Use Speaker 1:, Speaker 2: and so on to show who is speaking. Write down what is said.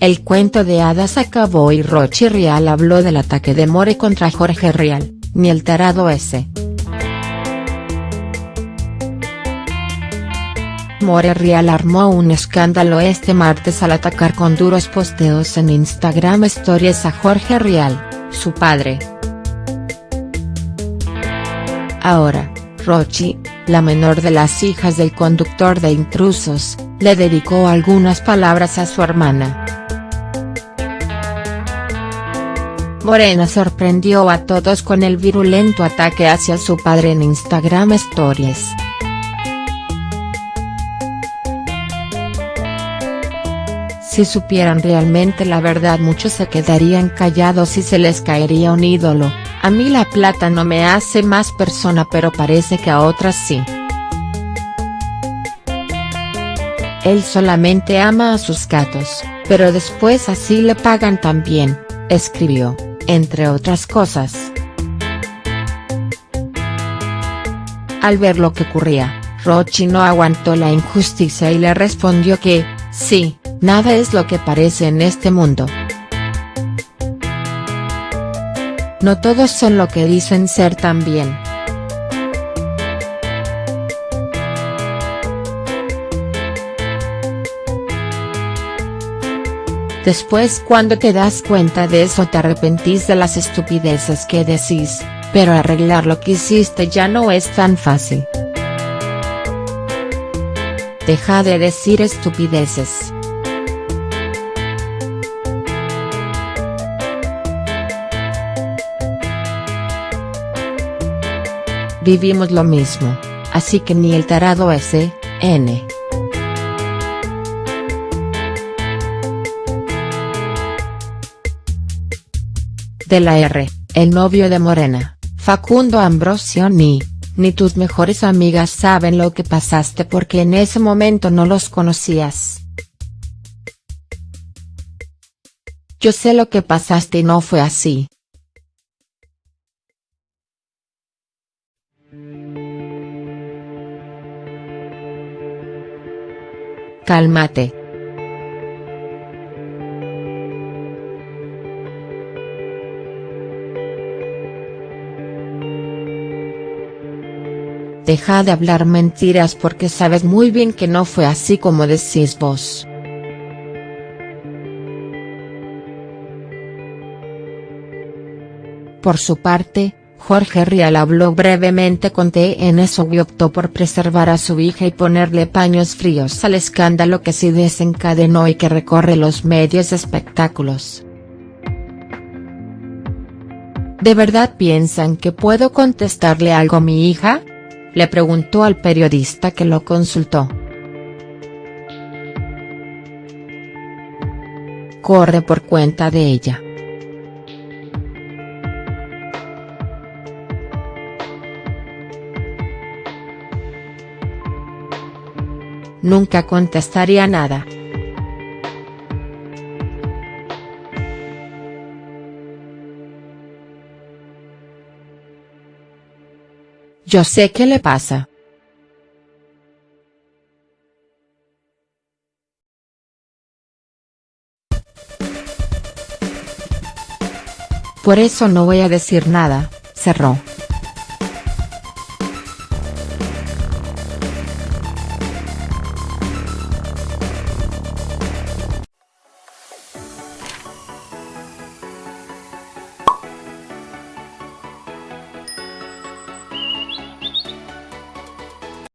Speaker 1: el cuento de hadas acabó y Rochi Rial habló del ataque de More contra Jorge Rial, ni el tarado ese. More Rial armó un escándalo este martes al atacar con duros posteos en Instagram Stories a Jorge Rial, su padre. Ahora, Rochi, la menor de las hijas del conductor de intrusos, le dedicó algunas palabras a su hermana. Morena sorprendió a todos con el virulento ataque hacia su padre en Instagram Stories. Si supieran realmente la verdad muchos se quedarían callados y se les caería un ídolo, a mí la plata no me hace más persona pero parece que a otras sí. Él solamente ama a sus gatos, pero después así le pagan también, escribió, entre otras cosas. Al ver lo que ocurría, Rochi no aguantó la injusticia y le respondió que, sí, nada es lo que parece en este mundo. No todos son lo que dicen ser también. Después cuando te das cuenta de eso te arrepentís de las estupideces que decís, pero arreglar lo que hiciste ya no es tan fácil. Deja de decir estupideces. Vivimos lo mismo, así que ni el tarado ese, N. de la R, el novio de Morena, Facundo Ambrosio ni, ni tus mejores amigas saben lo que pasaste porque en ese momento no los conocías. Yo sé lo que pasaste y no fue así. Cálmate. Deja de hablar mentiras porque sabes muy bien que no fue así como decís vos. Por su parte, Jorge Rial habló brevemente con TNSO y optó por preservar a su hija y ponerle paños fríos al escándalo que se desencadenó y que recorre los medios de espectáculos. ¿De verdad piensan que puedo contestarle algo a mi hija?, le preguntó al periodista que lo consultó. Corre por cuenta de ella. Nunca contestaría nada. Yo sé qué le pasa. Por eso no voy a decir nada, cerró.